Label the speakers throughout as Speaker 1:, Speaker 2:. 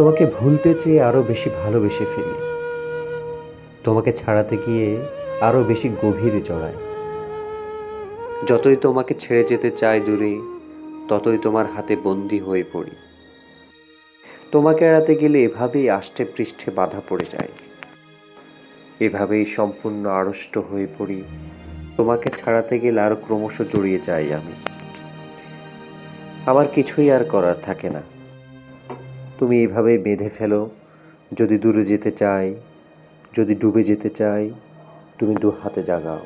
Speaker 1: তোমাকে ভুলতে চেয়ে আরও বেশি ভালোবেসে ফেলি। তোমাকে ছাড়াতে গিয়ে আরও বেশি গভীরে জড়ায় যতই তোমাকে ছেড়ে যেতে চাই দূরে, ততই তোমার হাতে বন্দি হয়ে পড়ি। তোমাকে এড়াতে গেলে এভাবেই আষ্টে পৃষ্ঠে বাধা পড়ে যায়। এভাবেই সম্পূর্ণ আড়ষ্ট হয়ে পড়ি। তোমাকে ছাড়াতে গেলে আরও ক্রমশ জড়িয়ে যাই আমি। আমার কিছুই আর করার থাকে না। তুমি এইভাবেই বেঁধে ফেলো। যদি দূরে যেতে চাই, যদি ডুবে যেতে চাই, তুমি দু হাতে জাগাও।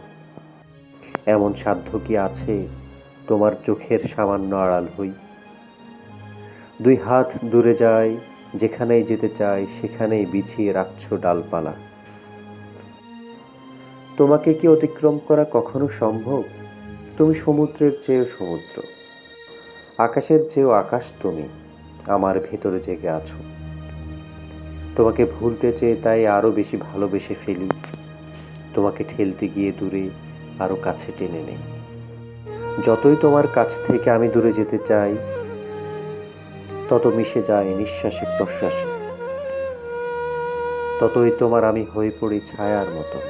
Speaker 1: এমন সাধ্য কি আছে তোমার চোখের সামান্য আড়াল হই? দুই হাত দূরে যাই, যেখানেই যেতে চাই, সেখানেই বিছিয়ে রাখছ ডালপালা। তোমাকে কি অতিক্রম করা কখনো সম্ভব? তুমি সমুদ্রের চেয়েও সমুদ্র। আকাশের চেয়েও আকাশ তুমি। আমার ভেতরে জেগে আছো। তোমাকে ভুলতে চেয়ে তাই আরও বেশি ভালোবেসে ফেলি। তোমাকে ঠেলতে গিয়ে দূরে আরও কাছে টেনে নেই। যতই তোমার কাছ থেকে আমি দূরে যেতে চাই, তত মিশে যায় নিঃশ্বাসে প্রশ্বাসে। ততই তোমার আমি হয়ে পড়ি ছায়ার মতো।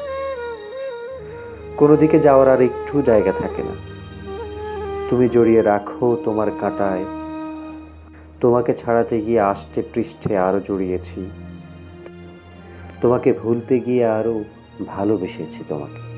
Speaker 1: কোনো দিকে যাওয়ার আর একটু জায়গা থাকে না। তুমি জড়িয়ে রাখো তোমার কাঁটায় তোমাকে ছাড়াতে গিয়ে আষ্টে পৃষ্ঠে আরও জড়িয়েছি। তোমাকে ভুলতে গিয়ে আরও ভালোবেসেছি তোমাকে।